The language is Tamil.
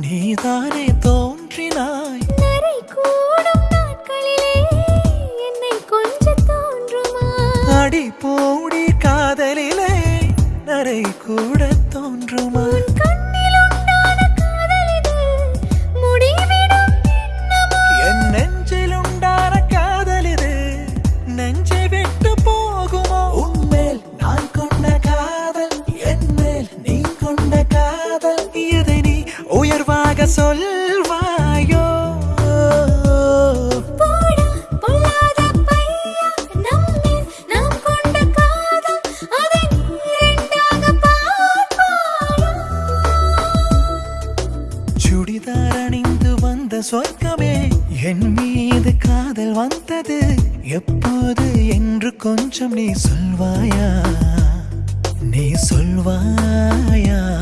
நீதானே தோன்றினாய். நரை கூடும் நாட்களிலே என்னை கொஞ்சம் தோன்றுமா அடி போடி காதலிலே நரை கூட தோன்றுமா நெஞ்சை விட்டு சொல்வாயோ? சுடிதார் அணிந்து வந்த சொர்க்கமே என் மீது காதல் வந்தது. எப்போது என்று கொஞ்சம் நீ சொல்வாயா? நீ சொல்வாயா?